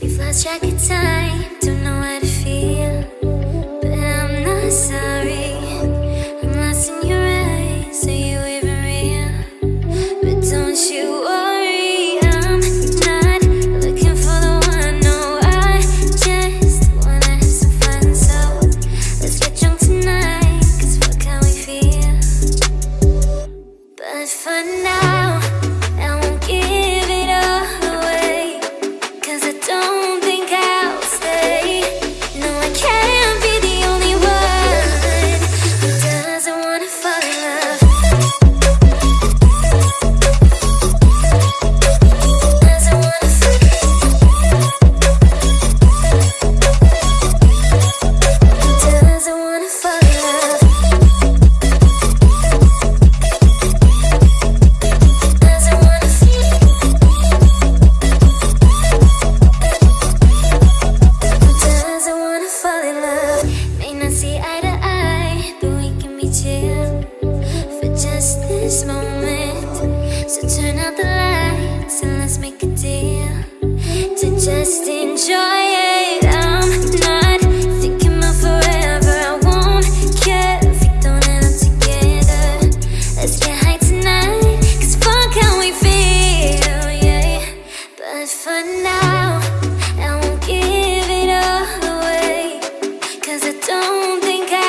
We've lost track of time, this moment. So turn out the lights and let's make a deal To just enjoy it. I'm not thinking about forever. I won't care if we don't end up together. Let's get high tonight Cause fuck how we feel, yeah. But for now I won't give it all away Cause I don't think I